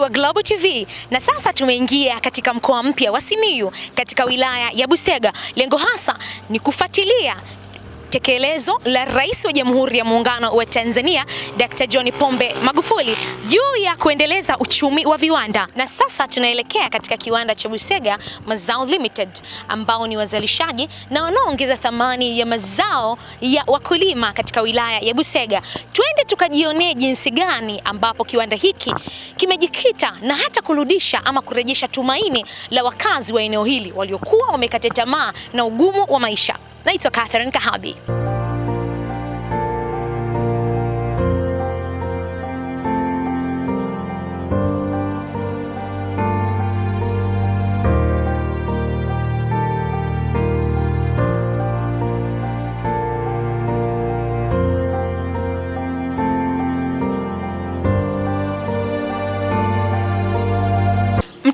Wa Global TV, na sasa tumeingia katika mkoa mpya wa Simiyu katika wilaya ya Busega. Lengo hasa ni kufuatilia tekelezo la Rais wa Jamhuri ya Muungano wa Tanzania Dr. John Pombe Magufuli juu ya kuendeleza uchumi wa viwanda. Na sasa tunaelekea katika kiwanda cha Busega Mazao Limited ambao ni wazalishaji na wanaoongeza thamani ya mazao ya wakulima katika wilaya ya Busega. Twende tukajionee jinsi gani ambapo kiwanda hiki kimejikita na hata kurudisha ama kurejesha tumaini la wakazi wa eneo hili waliokuwa wamekata tamaa na ugumu wa maisha. Naitwa Catherine Kahabi.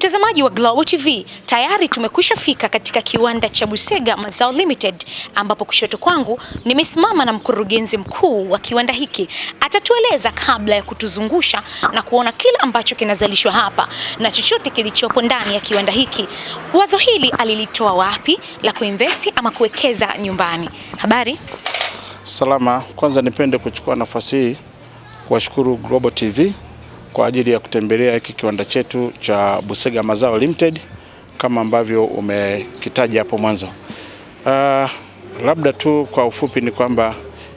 Mtazamaji wa Global TV, tayari tumekwisha fika katika kiwanda cha Busega Mazao Limited ambapo kushoto kwangu nimesimama na mkurugenzi mkuu wa kiwanda hiki. Atatueleza kabla ya kutuzungusha na kuona kila ambacho kinazalishwa hapa na chochote kilichopo ndani ya kiwanda hiki. Wazo hili alilitoa wapi la kuinvesti ama kuwekeza nyumbani? Habari? Salama. Kwanza nipende kuchukua nafasi hii kuwashukuru Global TV kwa ajili ya kutembelea hiki kiwanda chetu cha Busega Mazao Limited kama ambavyo umekitaja hapo mwanzo. Uh, labda tu kwa ufupi ni kwamba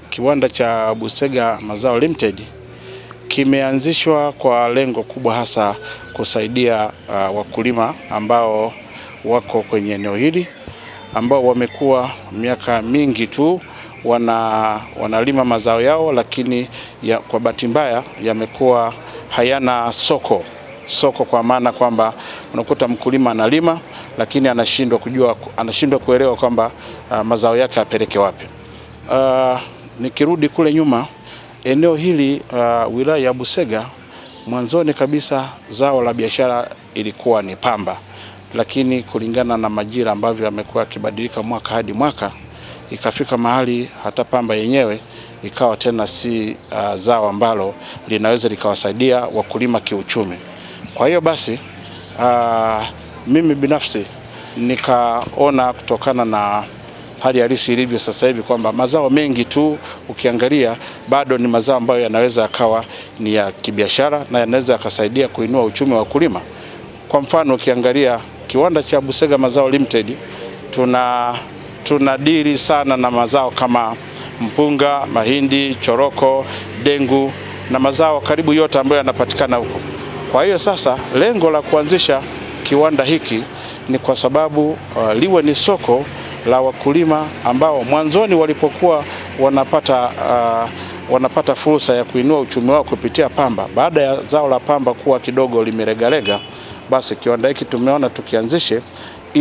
kiwanda cha Busega Mazao Limited kimeanzishwa kwa lengo kubwa hasa kusaidia uh, wakulima ambao wako kwenye eneo hili ambao wamekuwa miaka mingi tu wana wanalima mazao yao, lakini ya, kwa bahati mbaya yamekuwa hayana soko soko, kwa maana kwamba unakuta mkulima analima lakini anashindwa kujua, anashindwa kuelewa kwamba uh, mazao yake apeleke wapi. Uh, nikirudi kule nyuma, eneo hili uh, wilaya ya Busega, mwanzoni kabisa zao la biashara ilikuwa ni pamba, lakini kulingana na majira ambavyo yamekuwa yakibadilika mwaka hadi mwaka ikafika mahali hata pamba yenyewe ikawa tena si uh, zao ambalo linaweza likawasaidia wakulima kiuchumi. Kwa hiyo basi uh, mimi binafsi nikaona kutokana na hali halisi ilivyo sasa hivi kwamba mazao mengi tu ukiangalia bado ni mazao ambayo yanaweza yakawa ni ya kibiashara na yanaweza yakasaidia kuinua uchumi wa wakulima. Kwa mfano ukiangalia kiwanda cha Busega Mazao Limited tuna tunadiri sana na mazao kama mpunga, mahindi, choroko, dengu na mazao karibu yote ambayo yanapatikana huko. Kwa hiyo sasa lengo la kuanzisha kiwanda hiki ni kwa sababu uh, liwe ni soko la wakulima ambao mwanzoni walipokuwa wanapata uh, wanapata fursa ya kuinua uchumi wao kupitia pamba. Baada ya zao la pamba kuwa kidogo limeregalega, basi kiwanda hiki tumeona tukianzishe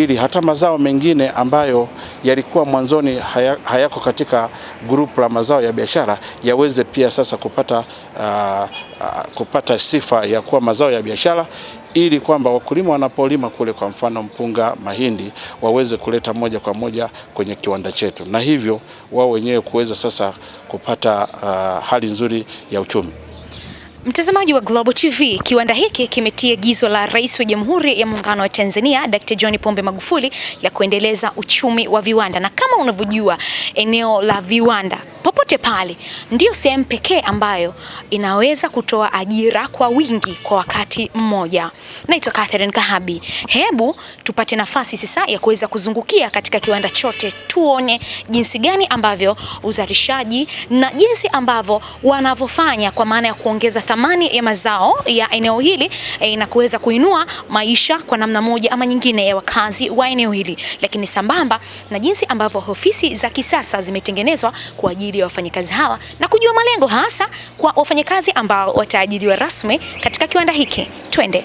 ili hata mazao mengine ambayo yalikuwa mwanzoni haya, hayako katika grupu la mazao ya biashara yaweze pia sasa kupata, uh, uh, kupata sifa ya kuwa mazao ya biashara ili kwamba wakulima wanapolima kule, kwa mfano mpunga, mahindi, waweze kuleta moja kwa moja kwenye kiwanda chetu, na hivyo wao wenyewe kuweza sasa kupata uh, hali nzuri ya uchumi. Mtazamaji wa Global TV, kiwanda hiki kimetia gizo la Rais wa Jamhuri ya Muungano wa Tanzania Dr. John Pombe Magufuli la kuendeleza uchumi wa viwanda, na kama unavyojua eneo la viwanda popote pale ndio sehemu pekee ambayo inaweza kutoa ajira kwa wingi kwa wakati mmoja. Naitwa Catherine Kahabi. Hebu tupate nafasi sasa ya kuweza kuzungukia katika kiwanda chote, tuone jinsi gani ambavyo uzalishaji na jinsi ambavyo wanavyofanya kwa maana ya kuongeza thamani ya mazao ya eneo hili e, na kuweza kuinua maisha kwa namna moja ama nyingine ya wakazi wa eneo hili, lakini sambamba na jinsi ambavyo ofisi za kisasa zimetengenezwa kwa ajili ya wafanyakazi hawa na kujua malengo hasa kwa wafanyakazi ambao wataajiriwa rasmi katika kiwanda hiki. Twende.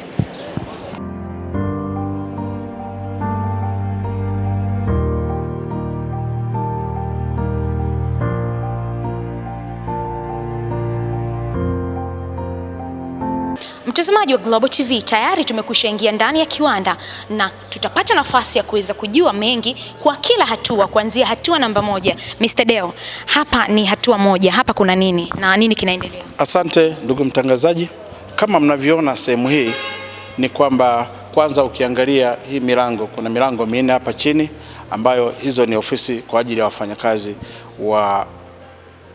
Mtazamaji wa Global TV, tayari tumekwisha ingia ndani ya kiwanda na tutapata nafasi ya kuweza kujua mengi kwa kila hatua, kuanzia hatua namba moja. Mr. Deo, hapa ni hatua moja, hapa kuna nini na nini kinaendelea? Asante ndugu mtangazaji. kama mnavyoona sehemu hii ni kwamba kwanza, ukiangalia hii milango, kuna milango minne hapa chini ambayo hizo ni ofisi kwa ajili ya wafanyakazi wa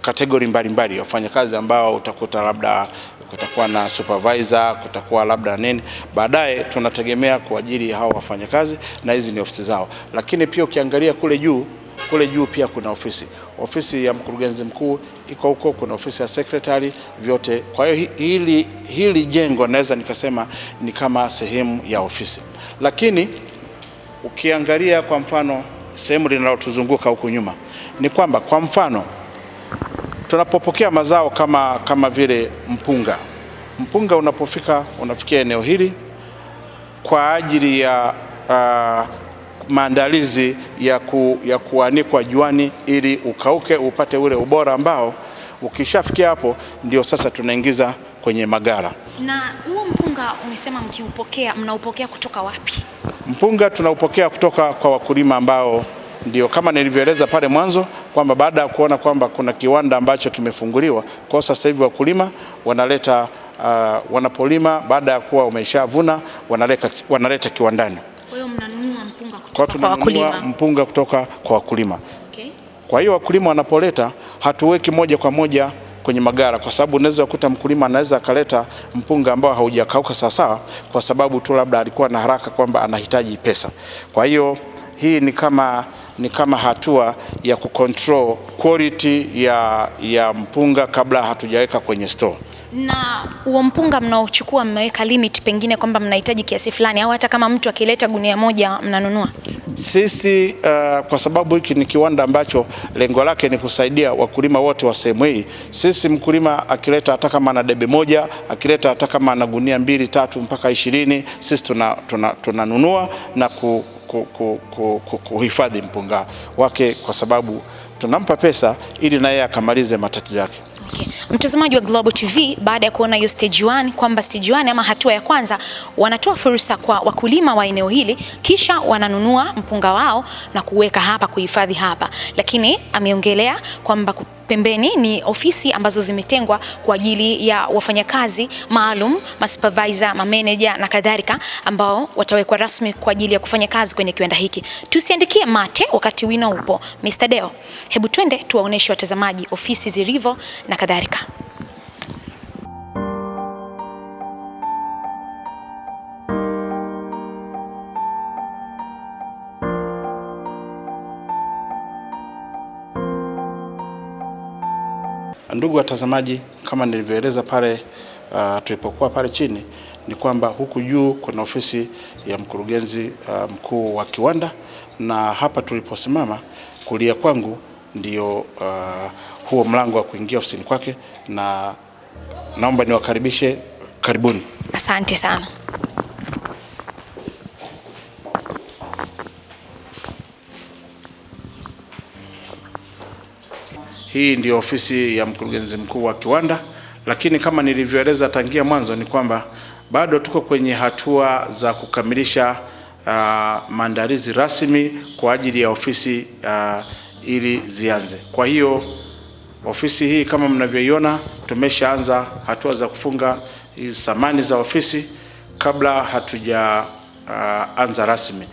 kategori mbalimbali, wafanyakazi ambao utakuta labda kutakuwa na supervisor, kutakuwa labda nini. Baadaye tunategemea kwa ajili ya hao wafanyakazi, na hizi ni ofisi zao. Lakini pia ukiangalia kule juu, kule juu pia kuna ofisi, ofisi ya mkurugenzi mkuu iko huko, kuna ofisi ya secretary, vyote. Kwa hiyo hili, hili jengo naweza nikasema ni kama sehemu ya ofisi, lakini ukiangalia kwa mfano sehemu linalotuzunguka huku nyuma ni kwamba kwa mfano tunapopokea mazao kama, kama vile mpunga. Mpunga unapofika unafikia eneo hili kwa ajili ya uh, maandalizi ya, ku, ya kuanikwa juani ili ukauke upate ule ubora ambao ukishafikia hapo ndio sasa tunaingiza kwenye magara. Na huo mpunga umesema mkiupokea, mnaupokea kutoka wapi? Mpunga tunaupokea kutoka kwa wakulima ambao ndio kama nilivyoeleza pale mwanzo kwamba baada ya kuona kwamba kuna kiwanda ambacho kimefunguliwa, kwa sasa hivi wakulima wanaleta uh, wanapolima baada ya kuwa wameshavuna wanaleta, wanaleta kiwandani. Kwa hiyo mnanunua mpunga kutoka kwa wakulima. mpunga kutoka kwa wakulima. Okay. Kwa hiyo wakulima wanapoleta, hatuweki moja kwa moja kwenye magara, kwa sababu unaweza kukuta mkulima anaweza akaleta mpunga ambao haujakauka sawasawa, kwa sababu tu labda alikuwa na haraka kwamba anahitaji pesa. Kwa hiyo hii ni kama ni kama hatua ya kucontrol quality ya, ya mpunga kabla hatujaweka kwenye store. Na huo mpunga mnaochukua mmeweka limit pengine kwamba mnahitaji kiasi fulani au hata kama mtu akileta gunia moja mnanunua? Sisi uh, kwa sababu hiki ni kiwanda ambacho lengo lake ni kusaidia wakulima wote wa sehemu hii. Sisi mkulima akileta hata kama ana debe moja, akileta hata kama ana gunia mbili tatu mpaka ishirini, sisi tunanunua tuna, tuna na ku, kuhifadhi mpunga wake kwa sababu tunampa pesa ili naye akamalize matatizo yake. Okay. Mtazamaji wa Global TV, baada ya kuona hiyo stage 1 kwamba stage 1 ama hatua ya kwanza wanatoa fursa kwa wakulima wa eneo hili, kisha wananunua mpunga wao na kuweka hapa kuhifadhi hapa, lakini ameongelea kwamba pembeni ni ofisi ambazo zimetengwa kwa ajili ya wafanyakazi maalum, masupervisor, mameneja na kadhalika ambao watawekwa rasmi kwa ajili ya kufanya kazi kwenye kiwanda hiki. Tusiandikie mate wakati wino upo. Mr. Deo, hebu twende tuwaoneshe watazamaji ofisi zilivyo na kadhalika. Ndugu watazamaji, kama nilivyoeleza pale uh, tulipokuwa pale chini ni kwamba huku juu kuna ofisi ya mkurugenzi uh, mkuu wa kiwanda, na hapa tuliposimama kulia kwangu ndio uh, huo mlango wa kuingia ofisini kwake, na naomba niwakaribishe, karibuni. Asante sana. Hii ndio ofisi ya mkurugenzi mkuu wa kiwanda, lakini kama nilivyoeleza tangia mwanzo ni kwamba bado tuko kwenye hatua za kukamilisha uh, maandalizi rasmi kwa ajili ya ofisi uh, ili zianze. Kwa hiyo ofisi hii kama mnavyoiona, tumeshaanza hatua za kufunga hizi samani za ofisi kabla hatuja uh, anza rasmi.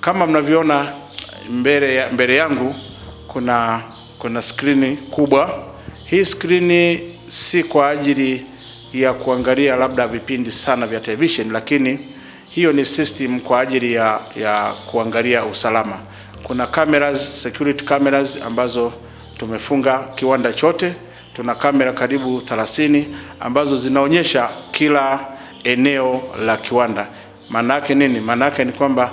Kama mnavyoona mbele, mbele yangu kuna kuna skrini kubwa. Hii skrini si kwa ajili ya kuangalia labda vipindi sana vya television, lakini hiyo ni system kwa ajili ya, ya kuangalia usalama. Kuna cameras, security cameras ambazo tumefunga kiwanda chote. Tuna kamera karibu 30 ambazo zinaonyesha kila eneo la kiwanda. Maana yake nini? Maana yake ni kwamba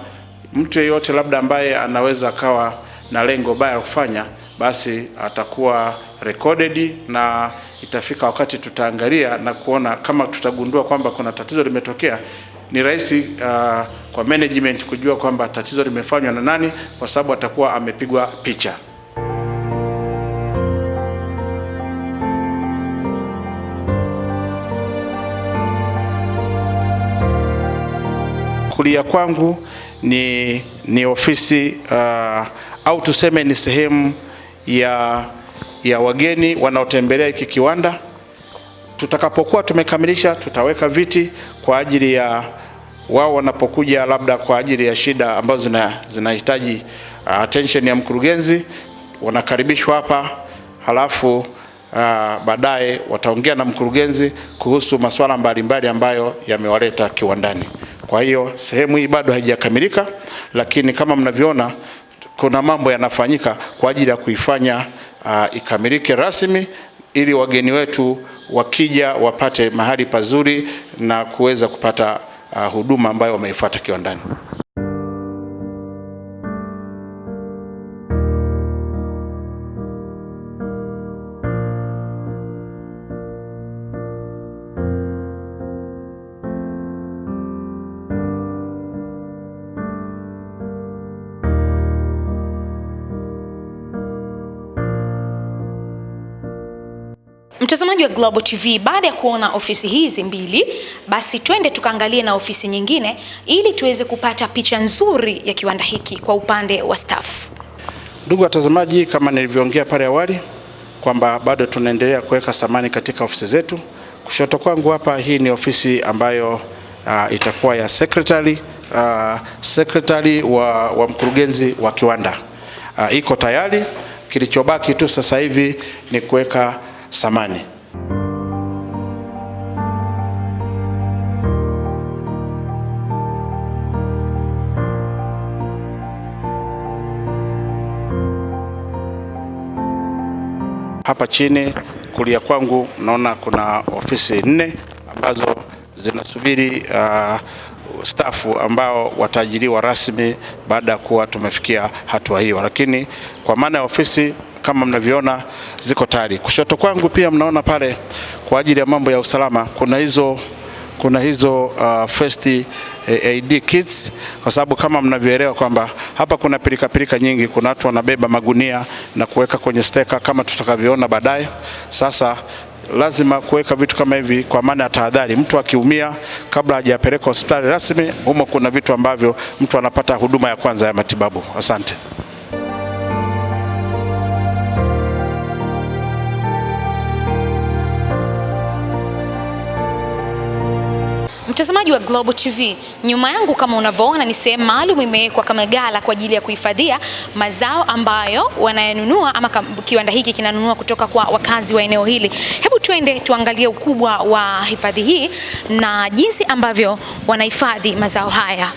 mtu yeyote labda ambaye anaweza akawa na lengo baya kufanya basi atakuwa recorded na itafika wakati tutaangalia na kuona kama tutagundua kwamba kuna tatizo limetokea. Ni rahisi uh, kwa management kujua kwamba tatizo limefanywa na nani, kwa sababu atakuwa amepigwa picha. Kulia kwangu ni, ni ofisi uh, au tuseme ni sehemu ya, ya wageni wanaotembelea hiki kiwanda. Tutakapokuwa tumekamilisha, tutaweka viti kwa ajili ya wao wanapokuja labda kwa ajili ya shida ambazo zina zinahitaji uh, attention ya mkurugenzi, wanakaribishwa hapa, halafu uh, baadaye wataongea na mkurugenzi kuhusu masuala mbalimbali ambayo yamewaleta kiwandani. Kwa hiyo sehemu hii bado haijakamilika, lakini kama mnavyoona kuna mambo yanafanyika kwa ajili ya kuifanya uh, ikamilike rasmi ili wageni wetu wakija wapate mahali pazuri na kuweza kupata uh, huduma ambayo wameifuata kiwandani. Mtazamaji wa Global TV, baada ya kuona ofisi hizi mbili, basi twende tukaangalie na ofisi nyingine ili tuweze kupata picha nzuri ya kiwanda hiki kwa upande wa staff. Ndugu watazamaji, kama nilivyoongea pale awali kwamba bado tunaendelea kuweka samani katika ofisi zetu. Kushoto kwangu hapa, hii ni ofisi ambayo uh, itakuwa ya secretary uh, secretary wa, wa mkurugenzi wa kiwanda uh, iko tayari. Kilichobaki tu sasa hivi ni kuweka samani. Hapa chini kulia kwangu naona kuna ofisi nne ambazo zinasubiri uh, stafu ambao wataajiriwa rasmi baada ya kuwa tumefikia hatua hiyo, lakini kwa maana ya ofisi kama mnavyoona ziko tayari. Kushoto kwangu pia mnaona pale kwa ajili ya mambo ya usalama kuna hizo kuna hizo uh, first aid kits, kwa sababu kama mnavyoelewa kwamba hapa kuna pilika pilika nyingi. Kuna watu wanabeba magunia na kuweka kwenye steka kama tutakavyoona baadaye. Sasa lazima kuweka vitu kama hivi kwa maana ya tahadhari. Mtu akiumia kabla hajapelekwa hospitali rasmi, humo kuna vitu ambavyo mtu anapata huduma ya kwanza ya matibabu. Asante. Mtazamaji wa Global TV, nyuma yangu kama unavyoona ni sehemu maalum imewekwa kama gala kwa ajili ya kuhifadhia mazao ambayo wanayanunua ama kiwanda hiki kinanunua kutoka kwa wakazi wa eneo hili. Hebu tuende tuangalie ukubwa wa hifadhi hii na jinsi ambavyo wanahifadhi mazao haya.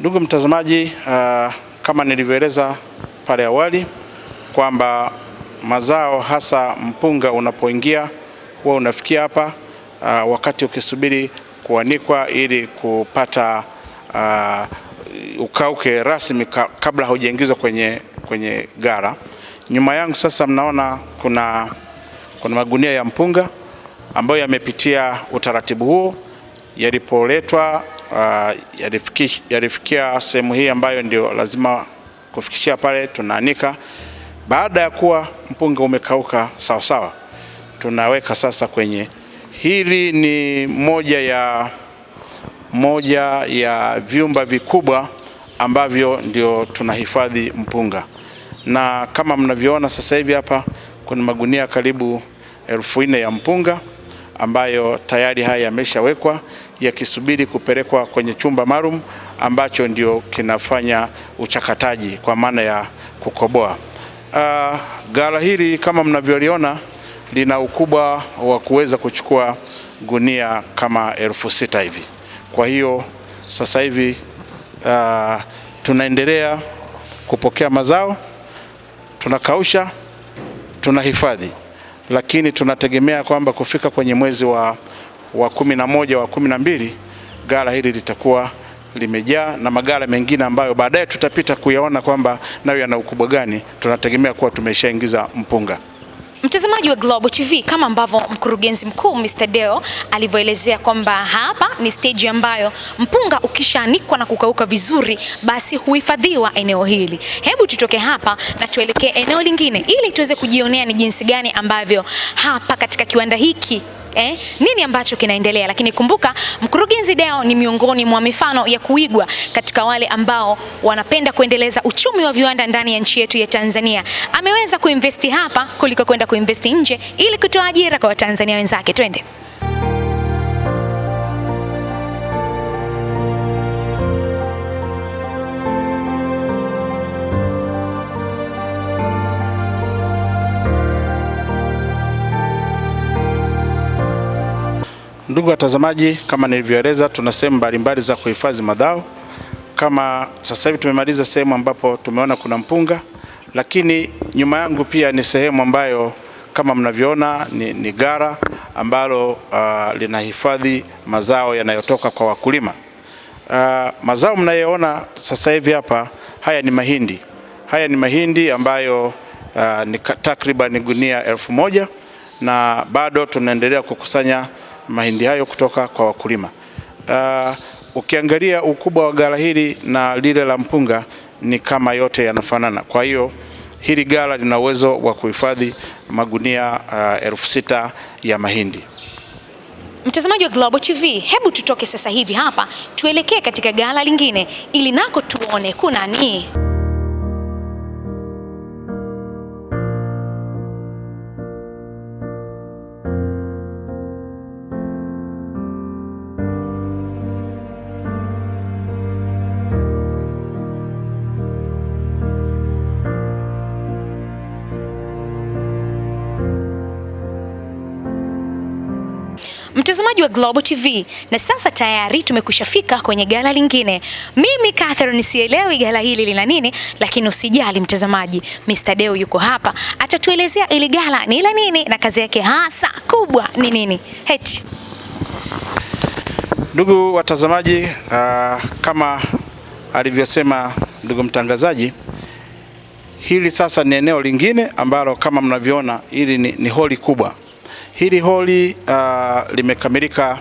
Ndugu mtazamaji, uh, kama nilivyoeleza pale awali kwamba mazao hasa mpunga unapoingia huwa unafikia hapa uh, wakati ukisubiri kuanikwa ili kupata uh, ukauke rasmi kabla haujaingizwa kwenye, kwenye gara. Nyuma yangu sasa mnaona kuna, kuna magunia ya mpunga ambayo yamepitia utaratibu huo yalipoletwa Uh, yalifikia, yalifikia sehemu hii ambayo ndio lazima kufikishia pale, tunaanika. Baada ya kuwa mpunga umekauka sawa sawa, tunaweka sasa kwenye hili. Ni moja ya, moja ya vyumba vikubwa ambavyo ndio tunahifadhi mpunga, na kama mnavyoona sasa hivi hapa kuna magunia karibu elfu nne ya mpunga ambayo tayari haya yameshawekwa yakisubiri kupelekwa kwenye chumba maalum ambacho ndio kinafanya uchakataji kwa maana ya kukoboa. Uh, ghala hili kama mnavyoliona lina ukubwa wa kuweza kuchukua gunia kama elfu sita hivi. Kwa hiyo sasa hivi uh, tunaendelea kupokea mazao, tunakausha, tunahifadhi lakini tunategemea kwamba kufika kwenye mwezi wa, wa kumi na moja wa kumi na mbili gala hili litakuwa limejaa na magala mengine ambayo baadaye tutapita kuyaona kwamba nayo yana ukubwa gani. Tunategemea kuwa tumeshaingiza mpunga. Mtazamaji wa Global TV, kama ambavyo mkurugenzi mkuu Mr. Deo alivyoelezea kwamba hapa ni stage ambayo mpunga ukishaanikwa na kukauka vizuri, basi huhifadhiwa eneo hili. Hebu tutoke hapa na tuelekee eneo lingine ili tuweze kujionea ni jinsi gani ambavyo hapa katika kiwanda hiki eh, nini ambacho kinaendelea. Lakini kumbuka mkurugenzi Deo ni miongoni mwa mifano ya kuigwa katika wale ambao wanapenda kuendeleza uchumi wa viwanda ndani ya nchi yetu ya Tanzania. Ameweza kuinvesti hapa kuliko kwenda kuinvesti nje ili kutoa ajira kwa Watanzania wenzake. Twende. Ndugu watazamaji, kama nilivyoeleza, tuna sehemu mbalimbali za kuhifadhi mazao. Kama sasa hivi tumemaliza sehemu ambapo tumeona kuna mpunga, lakini nyuma yangu pia ni sehemu ambayo kama mnavyoona ni, ni gara ambalo uh, linahifadhi mazao yanayotoka kwa wakulima. Uh, mazao mnayoona sasa hivi hapa, haya ni mahindi. Haya ni mahindi ambayo uh, ni takriban gunia elfu moja na bado tunaendelea kukusanya mahindi hayo kutoka kwa wakulima. Uh, ukiangalia ukubwa wa ghala hili na lile la mpunga ni kama yote yanafanana. Kwa hiyo hili ghala lina uwezo wa kuhifadhi magunia uh, elfu sita ya mahindi. Mtazamaji wa Global TV, hebu tutoke sasa hivi hapa tuelekee katika ghala lingine ili nako tuone kuna nini. Mtazamaji wa Global TV, na sasa tayari tumekushafika kwenye gala lingine. Mimi Catherine sielewi gala hili lina nini, lakini usijali mtazamaji, Mr. Deo yuko hapa atatuelezea ili gala ni la nini na kazi yake hasa kubwa ni nini. Heti. Ndugu watazamaji, uh, kama alivyosema ndugu mtangazaji, hili sasa ni eneo lingine ambalo kama mnavyoona hili ni, ni holi kubwa. Hili holi uh, limekamilika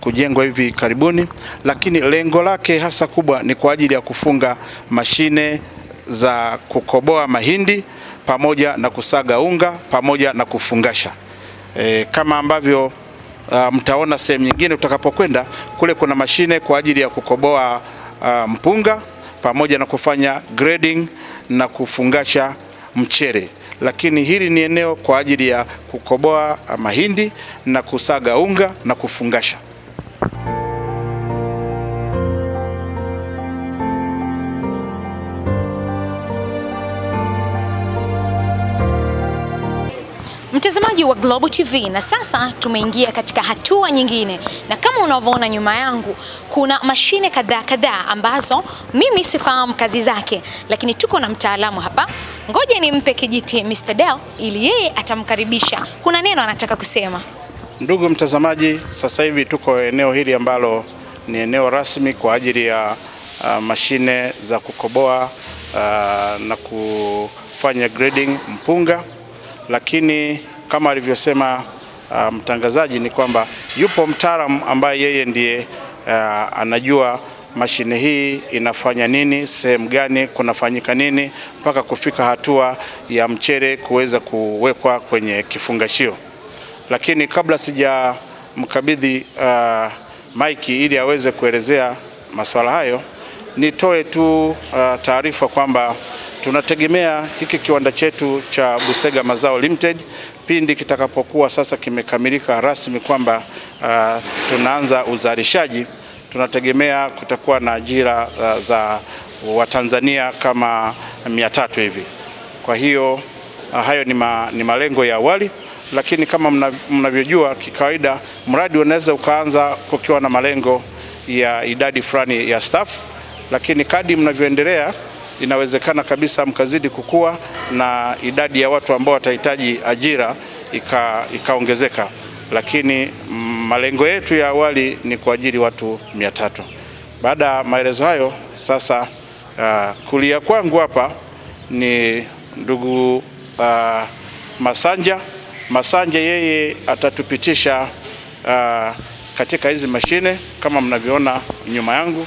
kujengwa hivi karibuni, lakini lengo lake hasa kubwa ni kwa ajili ya kufunga mashine za kukoboa mahindi pamoja na kusaga unga pamoja na kufungasha. E, kama ambavyo uh, mtaona sehemu nyingine utakapokwenda kule, kuna mashine kwa ajili ya kukoboa uh, mpunga pamoja na kufanya grading na kufungasha mchere lakini hili ni eneo kwa ajili ya kukoboa mahindi na kusaga unga na kufungasha. Mtazamaji wa Global TV, na sasa tumeingia katika hatua nyingine, na kama unavyoona nyuma yangu kuna mashine kadhaa kadhaa ambazo mimi sifahamu kazi zake, lakini tuko na mtaalamu hapa. Ngoja nimpe kijiti Mr. Deo ili yeye atamkaribisha. Kuna neno anataka kusema. Ndugu mtazamaji, sasa hivi tuko eneo hili ambalo ni eneo rasmi kwa ajili ya uh, mashine za kukoboa uh, na kufanya grading mpunga lakini kama alivyosema uh, mtangazaji ni kwamba yupo mtaalamu ambaye yeye ndiye uh, anajua mashine hii inafanya nini, sehemu gani kunafanyika nini, mpaka kufika hatua ya mchere kuweza kuwekwa kwenye kifungashio. Lakini kabla sijamkabidhi uh, maiki ili aweze kuelezea masuala hayo, nitoe tu uh, taarifa kwamba tunategemea hiki kiwanda chetu cha Busega Mazao Limited pindi kitakapokuwa sasa kimekamilika rasmi kwamba uh, tunaanza uzalishaji, tunategemea kutakuwa na ajira uh, za Watanzania kama mia tatu hivi. Kwa hiyo uh, hayo ni, ma, ni malengo ya awali, lakini kama mnavyojua kikawaida, mradi unaweza ukaanza kukiwa na malengo ya idadi fulani ya staff, lakini kadi mnavyoendelea inawezekana kabisa mkazidi kukua na idadi ya watu ambao watahitaji ajira ikaongezeka ika, lakini malengo yetu ya awali ni kuajiri watu mia tatu. Baada ya maelezo hayo sasa, uh, kulia kwangu hapa ni ndugu uh, Masanja. Masanja yeye atatupitisha uh, katika hizi mashine kama mnavyoona nyuma yangu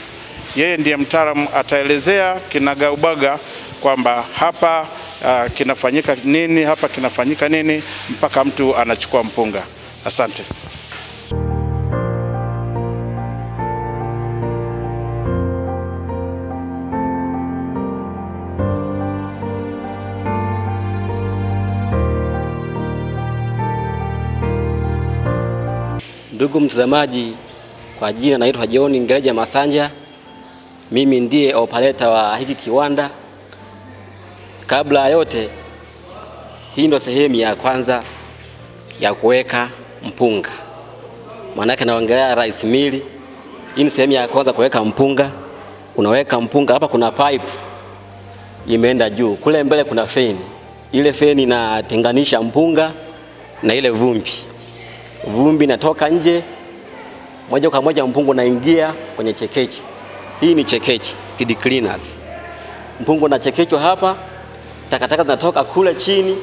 yeye ndiye mtaalamu ataelezea kinagaubaga kwamba hapa uh, kinafanyika nini, hapa kinafanyika nini mpaka mtu anachukua mpunga. Asante. Ndugu mtazamaji, kwa jina naitwa John ngereja Masanja mimi ndiye operator wa hiki kiwanda. Kabla yote, hii ndo sehemu ya kwanza ya kuweka mpunga, maanake naongelea rice mill. Hii ni sehemu ya kwanza kuweka mpunga. Unaweka mpunga hapa, kuna pipe imeenda juu, kule mbele kuna feni. Ile feni inatenganisha mpunga na ile vumbi. Vumbi inatoka nje moja kwa moja, mpunga unaingia kwenye chekeche. Hii ni chekeche, seed cleaners. Mpungu unachekechwa hapa, takataka zinatoka kule chini,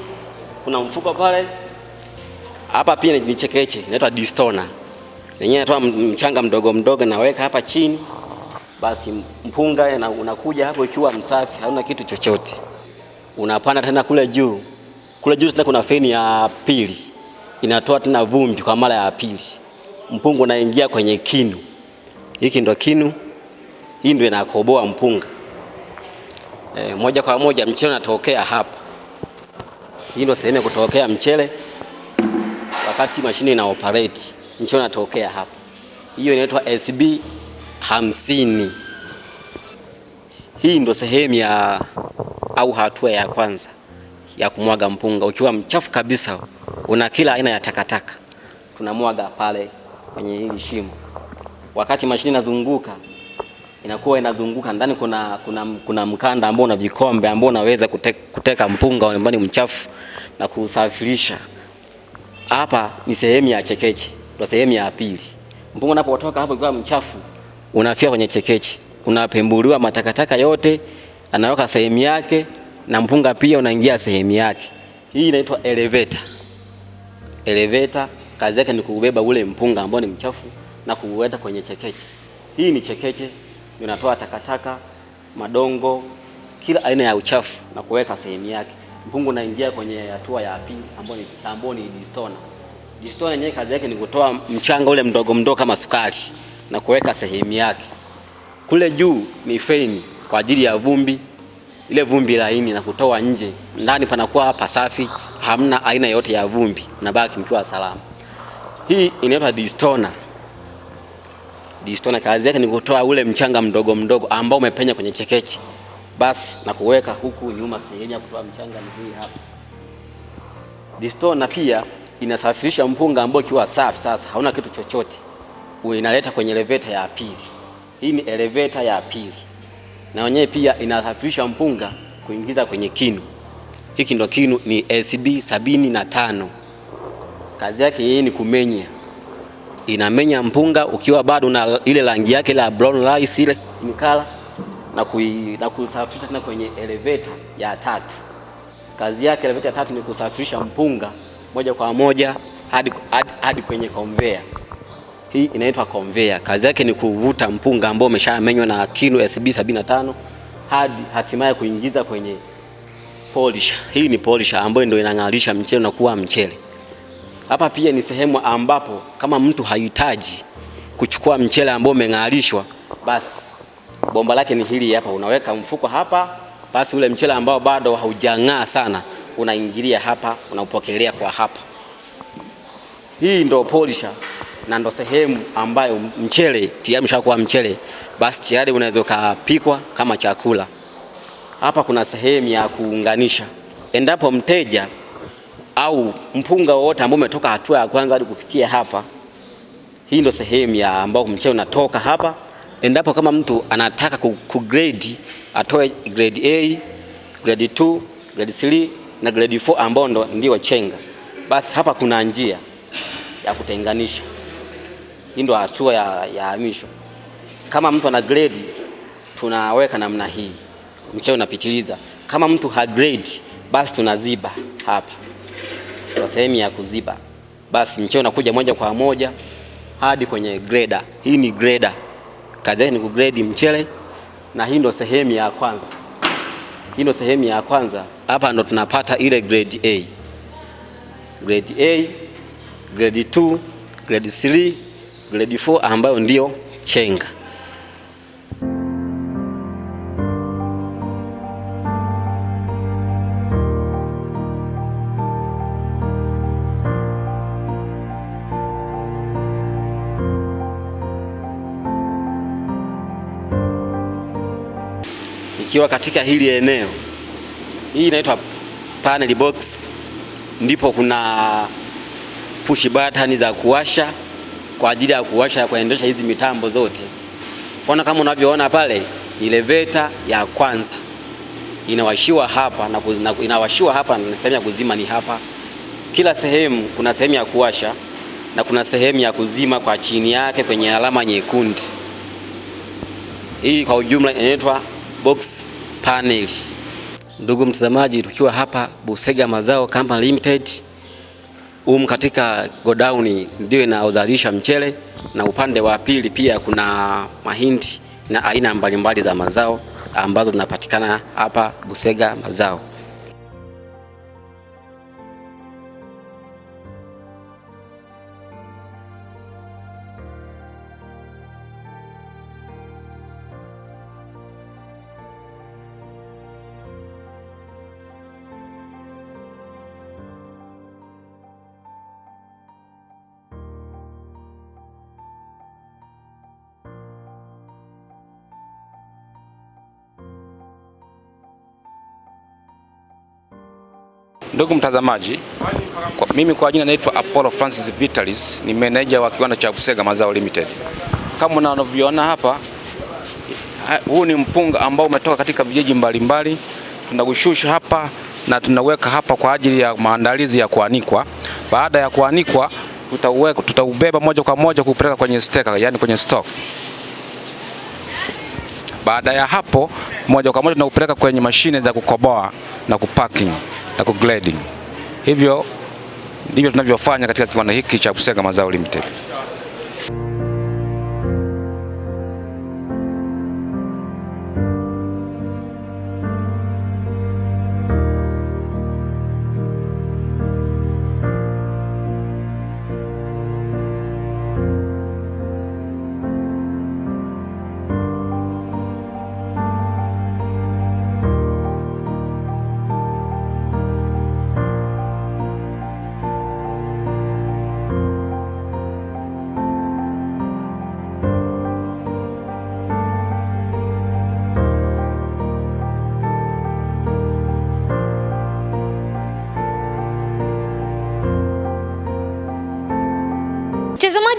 kuna mfuko pale. Hapa pia ni chekeche, inaitwa distona. Yenyewe inatoa mchanga mdogo mdogo, naweka hapa chini, basi mpunga na unakuja hapo ikiwa msafi, hauna kitu chochote. Unapanda tena kule juu, kule juu tena kuna feni ya pili inatoa tena vumbi kwa mara ya pili, mpunga unaingia kwenye kinu. Hiki ndo kinu, hii ndio inakoboa mpunga e, moja kwa moja mchele unatokea hapa. Hii ndio sehemu ya kutokea mchele wakati mashine ina operate, mchele unatokea hapa. Hiyo inaitwa SB hamsini. Hii ndio sehemu ya au hatua ya kwanza ya kumwaga mpunga. Ukiwa mchafu kabisa, una kila aina ya takataka, tunamwaga pale kwenye hili shimo. Wakati mashine inazunguka, inakuwa inazunguka ndani, kuna, kuna, kuna mkanda ambao una vikombe ambao unaweza kute, kuteka mpunga nyumbani ni mchafu na kusafirisha. Hapa ni sehemu ya chekeche, ndio sehemu ya pili. Mpunga unapotoka hapo ukiwa mchafu, unafia kwenye chekeche, unapembuliwa matakataka yote, anaweka sehemu yake na mpunga pia unaingia sehemu yake. Hii inaitwa elevator. Elevator kazi yake ni kubeba ule mpunga ambao ni mchafu na kuuweka kwenye chekeche. Hii ni chekeche, inatoa takataka, madongo, kila aina ya uchafu na kuweka sehemu yake. Mpungu unaingia kwenye hatua ya pili ambayo ni ambao ni distona. Distona yenyewe kazi yake ni kutoa mchanga ule mdogo mdogo kama sukari na kuweka sehemu yake. Kule juu ni feni kwa ajili ya vumbi ile vumbi laini na kutoa nje. Ndani panakuwa pasafi, hamna aina yote ya vumbi, nabaki mkiwa salama. Hii inaitwa distona. Distona kazi yake ni kutoa ule mchanga mdogo mdogo ambao umepenya kwenye chekeche, basi na kuweka huku nyuma. Sehemu ya kutoa mchanga ni hii hapa. Distona pia inasafirisha mpunga ambao ukiwa safi, sasa hauna kitu chochote, inaleta kwenye elevator ya pili. Hii ni elevator ya pili na wenyewe pia inasafirisha mpunga kuingiza kwenye kinu. Hiki ndo kinu ni SB sabini na tano. Kazi yake yeye ni kumenya, inamenya mpunga ukiwa bado na ile rangi yake la brown rice ile nikala na, kui, na kusafirisha tena kwenye elevator ya tatu. Kazi yake elevator ya tatu ni kusafirisha mpunga moja kwa moja hadi, hadi, hadi kwenye conveyor. Hii inaitwa conveyor. Kazi yake ni kuvuta mpunga ambao umeshamenywa na kinu SB 75 hadi hatimaye kuingiza kwenye polisher. Hii ni polisher ambayo ndio inangalisha mchele na kuwa mchele. Hapa pia ni sehemu ambapo kama mtu hahitaji kuchukua mchele ambao umengalishwa basi bomba lake ni hili hapa, unaweka mfuko hapa, basi ule mchele ambao bado haujang'aa sana unaingilia hapa, unaupokelea kwa hapa. Hii ndo polisha na ndo sehemu ambayo mchele tayari umeshakuwa mchele, basi tayari unaweza ukapikwa kama chakula. Hapa kuna sehemu ya kuunganisha, endapo mteja au mpunga wowote ambao umetoka hatua ya kwanza hadi kufikia hapa, hii ndo sehemu ya ambao mchele unatoka hapa. Endapo kama mtu anataka kugrade, atoe grade A, grade 2, grade 3 na grade 4 ambao ndo ndio chenga, basi hapa kuna njia ya kutenganisha. Hii ndo hatua ya, ya hamisho. Kama mtu ana grade tunaweka namna hii, mchele unapitiliza. Kama mtu ha grade, basi tunaziba hapa, kwa sehemu ya kuziba, basi mchele unakuja moja kwa moja hadi kwenye greda. Hii ni greda, kazi ni kugrade mchele, na hii ndo sehemu ya kwanza. Hii ndo sehemu ya kwanza, hapa ndo tunapata ile grade A, grade A, grade 2, grade 3 grade 4 ambayo ndiyo chenga. Ukiwa katika hili eneo, hii inaitwa panel box, ndipo kuna push button za kuwasha kwa ajili ya kuwasha kuendesha hizi mitambo zote. Kwaona kama unavyoona pale, elevator ya kwanza inawashiwa hapa na, na inawashiwa hapa na sehemu ya kuzima ni hapa. Kila sehemu kuna sehemu ya kuwasha na kuna sehemu ya kuzima kwa chini yake kwenye alama nyekundu. Hii kwa ujumla inaitwa box panel. Ndugu mtazamaji, tukiwa hapa Busega Mazao Company Limited, um katika godown ndio inaozalisha mchele na upande wa pili pia kuna mahindi na aina mbalimbali za mazao ambazo zinapatikana hapa Busega Mazao. Ndugu mtazamaji, kwa, mimi kwa jina naitwa Apollo Francis Vitalis, ni meneja wa kiwanda cha Busega Mazao Limited. Kama unavyoona hapa, huu ni mpunga ambao umetoka katika vijiji mbalimbali. Tunaushusha hapa na tunaweka hapa kwa ajili ya maandalizi ya kuanikwa. Baada ya kuanikwa, tutauweka tutaubeba moja kwa moja kupeleka kwenye steka, yani kwenye stock. Baada ya hapo, moja kwa moja tunaupeleka kwenye mashine za kukoboa na kupacking na kugrading. Hivyo ndivyo tunavyofanya katika kiwanda hiki cha Busega Mazao Limited.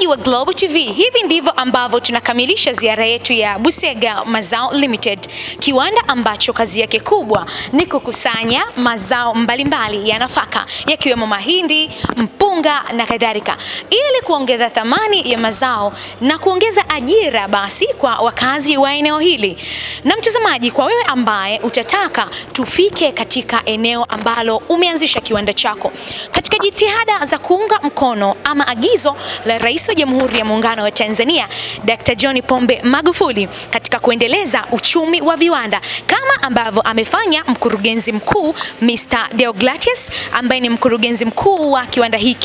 Wa Global TV, hivi ndivyo ambavyo tunakamilisha ziara yetu ya Busega Mazao Limited, kiwanda ambacho kazi yake kubwa ni kukusanya mazao mbalimbali ya nafaka yakiwemo mahindi, mpunga na kadhalika, ili kuongeza thamani ya mazao na kuongeza ajira basi kwa wakazi wa eneo hili. Na mtazamaji, kwa wewe ambaye utataka tufike katika eneo ambalo umeanzisha kiwanda chako katika jitihada za kuunga mkono ama agizo la Rais wa Jamhuri ya Muungano wa Tanzania Dr. John Pombe Magufuli katika kuendeleza uchumi wa viwanda kama ambavyo amefanya mkurugenzi mkuu Mr. Deogratius ambaye ni mkurugenzi mkuu wa kiwanda hiki.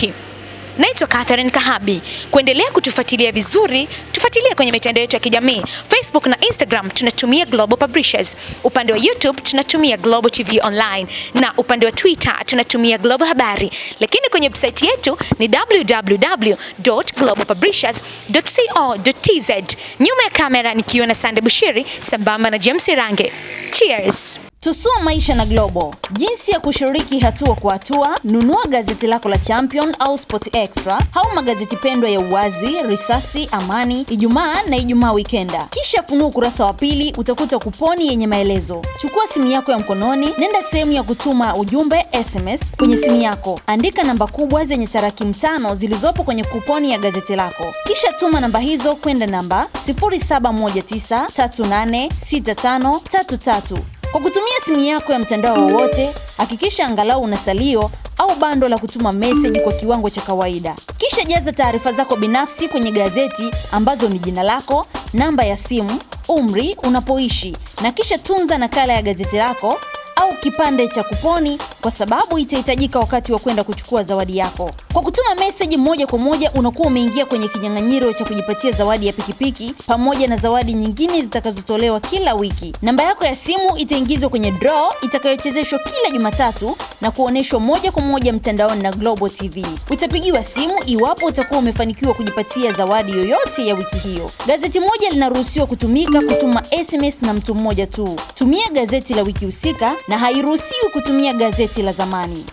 Naitwa Catherine Kahabi. Kuendelea kutufuatilia vizuri, tufuatilie kwenye mitandao yetu ya kijamii. Facebook na Instagram tunatumia Global Publishers. Upande wa YouTube tunatumia Global TV Online na upande wa Twitter tunatumia Global Habari. Lakini kwenye website yetu ni www.globalpublishers.co.tz. Nyuma ya kamera nikiwa na Sande Bushiri sambamba na James Range. Cheers. Tusua maisha na Global. Jinsi ya kushiriki hatua kwa hatua, nunua gazeti lako la Champion au Sport Extra au magazeti pendwa ya Uwazi, Risasi, Amani, Ijumaa na Ijumaa Wikenda. Kisha funua ukurasa wa pili, utakuta kuponi yenye maelezo. Chukua simu yako ya mkononi, nenda sehemu ya kutuma ujumbe SMS kwenye simu yako, andika namba kubwa zenye tarakimu tano zilizopo kwenye kuponi ya gazeti lako, kisha tuma namba hizo kwenda namba 0719386533 kwa kutumia simu yako ya mtandao wowote, hakikisha angalau una salio au bando la kutuma meseji kwa kiwango cha kawaida. Kisha jaza taarifa zako binafsi kwenye gazeti ambazo ni jina lako, namba ya simu, umri, unapoishi na kisha tunza nakala ya gazeti lako au kipande cha kuponi kwa sababu itahitajika wakati wa kwenda kuchukua zawadi yako. Kwa kutuma meseji moja kwa moja unakuwa umeingia kwenye kinyang'anyiro cha kujipatia zawadi ya pikipiki pamoja na zawadi nyingine zitakazotolewa kila wiki. Namba yako ya simu itaingizwa kwenye draw itakayochezeshwa kila Jumatatu na kuonyeshwa moja kwa moja mtandaoni na Global TV. Utapigiwa simu iwapo utakuwa umefanikiwa kujipatia zawadi yoyote ya wiki hiyo. Gazeti moja linaruhusiwa kutumika kutuma SMS na mtu mmoja tu. Tumia gazeti la wiki husika na hairuhusiwi kutumia gazeti la zamani.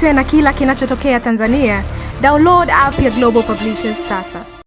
Ili usipitwe na kila kinachotokea Tanzania, download app ya Global Publishers sasa.